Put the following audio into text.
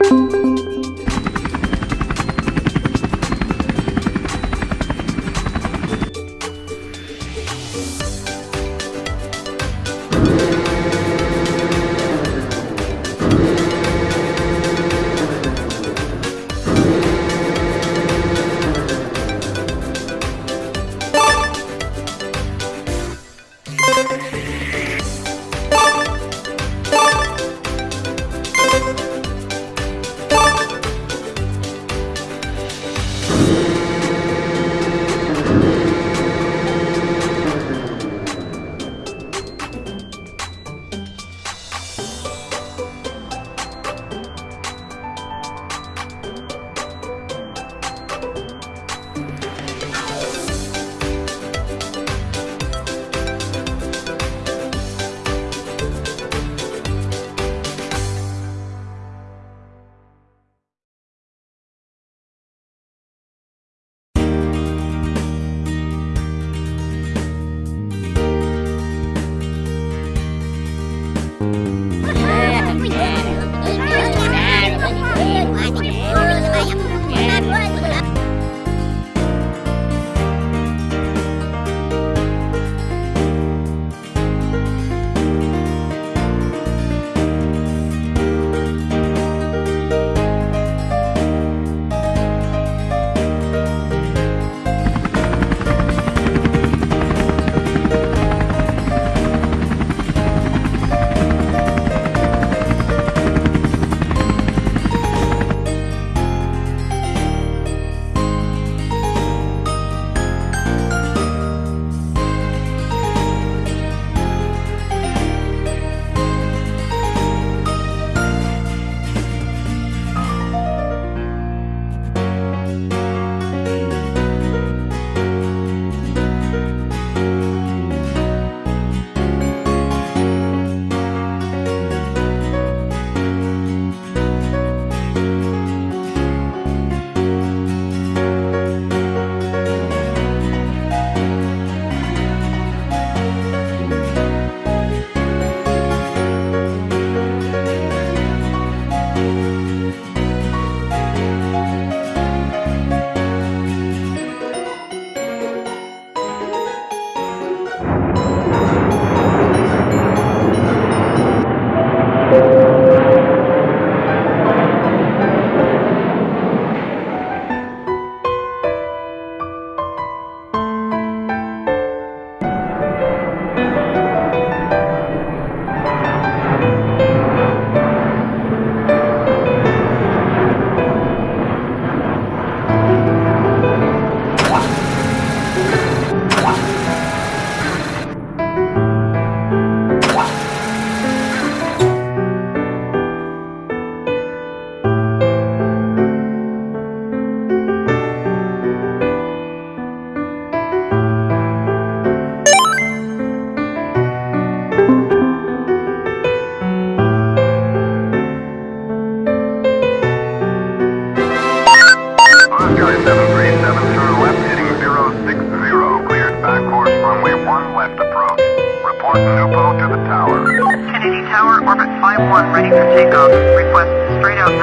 Oscar 737, turn left heading 060, cleared back course runway 1 left approach. Report Nupo to the tower. Kennedy Tower, orbit 51, ready for takeoff. Request straight out.